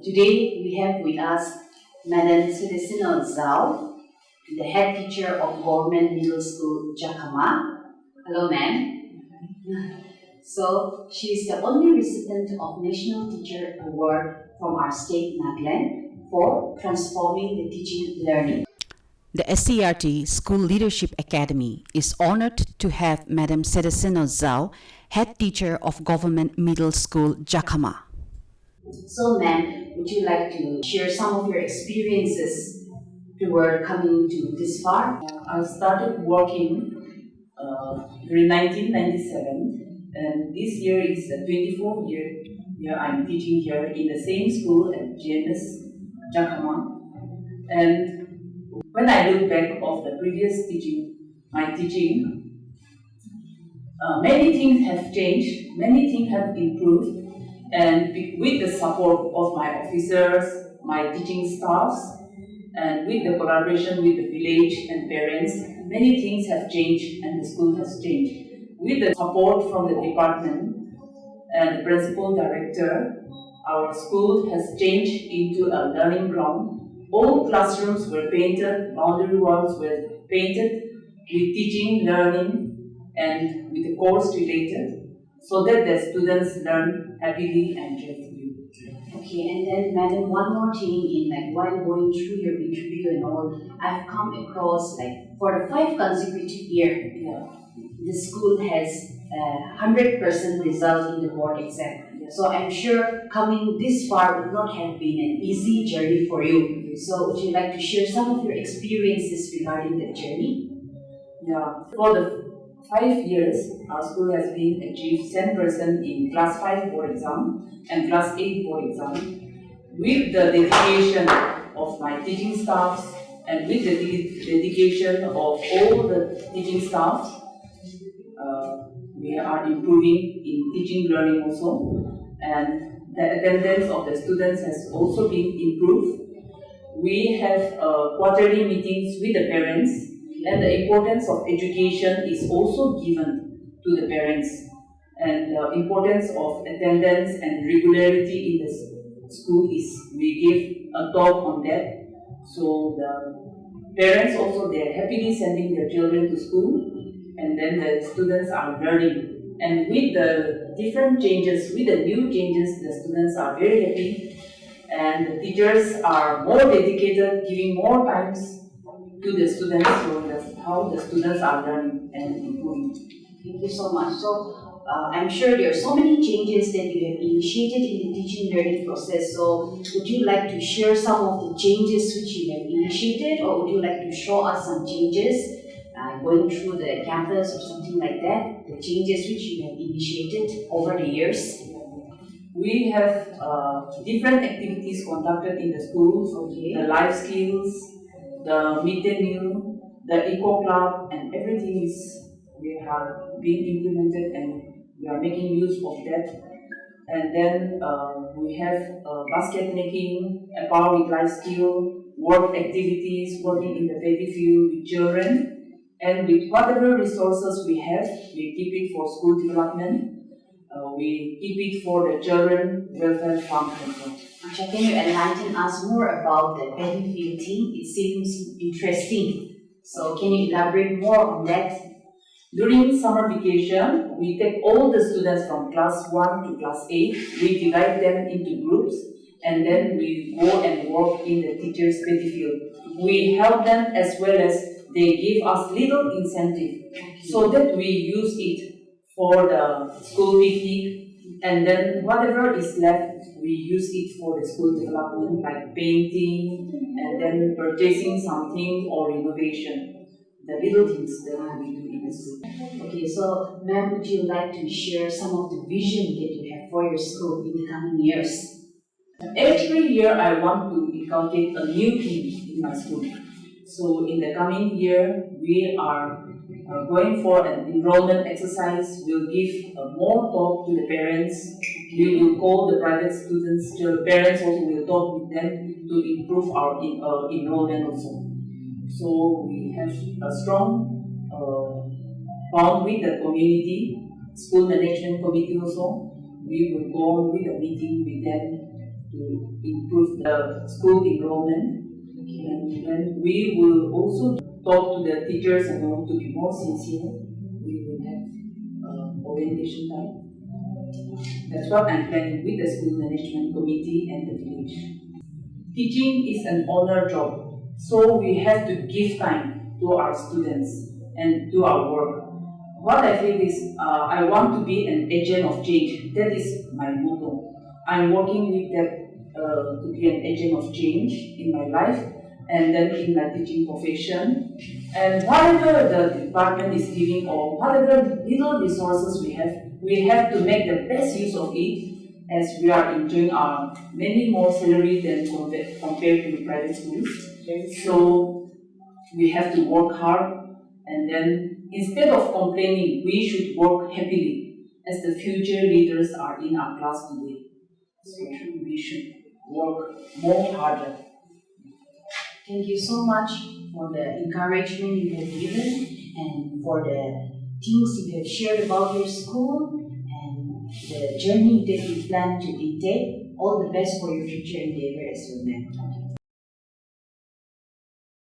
Today we have with us Madam Celestina Zhao, the head teacher of Government Middle School Jakhama. Hello, ma'am. So she is the only recipient of National Teacher Award from our state, Nagaland, for transforming the teaching learning. The SCRT School Leadership Academy is honored to have Madam Celestina Zhao, head teacher of Government Middle School Jakhama. So, ma'am, would you like to share some of your experiences toward coming to this far? I started working uh, during 1997 and this year is the 24th year year I'm teaching here in the same school at GMS Jakhama and when I look back of the previous teaching, my teaching, uh, many things have changed, many things have improved and with the support of my officers, my teaching staffs and with the collaboration with the village and parents, many things have changed and the school has changed. With the support from the department and the principal director, our school has changed into a learning ground. All classrooms were painted, boundary walls were painted with teaching, learning, and with the course related, so that the students learn happily and joyfully. Okay, and then, madam, one more thing in like while going through your interview and all, I've come across like for the five consecutive year, Yeah. the school has uh, hundred percent result in the board exam. So I'm sure coming this far would not have been an easy journey for you. So would you like to share some of your experiences regarding that journey? Yeah, for the five years, our school has been achieved 10% in class 5 board exam and class 8 board exam. With the dedication of my teaching staffs and with the dedication of all the teaching staffs, uh, we are improving in teaching learning also and the attendance of the students has also been improved. We have uh, quarterly meetings with the parents and the importance of education is also given to the parents. And the importance of attendance and regularity in the school is we give a talk on that. So the parents also they are happily sending their children to school and then the students are learning. And with the different changes with the new changes the students are very happy. And the teachers are more dedicated giving more times to the students so that's how the students are learning and improving. Thank you so much. So uh, I'm sure there are so many changes that you have initiated in the teaching learning process. So would you like to share some of the changes which you have initiated, or would you like to show us some changes uh, going through the campus or something like that? The changes which you have initiated over the years. We have uh, different activities conducted in the schools, Okay. the life skills, the midday meal, the eco club, and everything is we are being implemented and we are making use of that. And then uh, we have uh, basket making, empower with life skill, work activities, working in the baby field with children, and with whatever resources we have, we keep it for school development. Uh, we keep it for the children welfare fund as Asha, can you enlighten us more about the battlefield team? It seems interesting. So can you elaborate more on that? During summer vacation, we take all the students from class 1 to class 8, we divide them into groups, and then we go and work in the teacher's petty field. We help them as well as they give us little incentive so that we use it for the school picnic and then whatever is left we use it for the school development like painting and then purchasing something or renovation the little things that we do in the school Okay, so ma'am, would you like to share some of the vision that you have for your school in the coming years? Every year I want to inculcate a new thing in my school. So in the coming year, we are uh, going for an enrollment exercise. We'll give uh, more talk to the parents. We will call the private students. The parents also will talk with them to improve our in, uh, enrollment also. So we have a strong uh, bond with the community, school management committee also. We will go with a meeting with them to improve the school enrollment. And then we will also talk to the teachers and want to be more sincere. We will have uh, orientation time. That's what I'm planning with the school management committee and the village. Teaching is an honor job, so we have to give time to our students and do our work. What I feel is uh, I want to be an agent of change. That is my motto. I'm working with that uh, to be an agent of change in my life and then in my teaching profession. And whatever the department is giving or whatever little resources we have, we have to make the best use of it as we are enjoying our many more salary than compared, compared to the private schools. So we have to work hard and then instead of complaining, we should work happily as the future leaders are in our class today. So we should work more harder. Thank you so much for the encouragement you have given and for the things you have shared about your school and the journey that you plan to take. All the best for your future endeavor as well.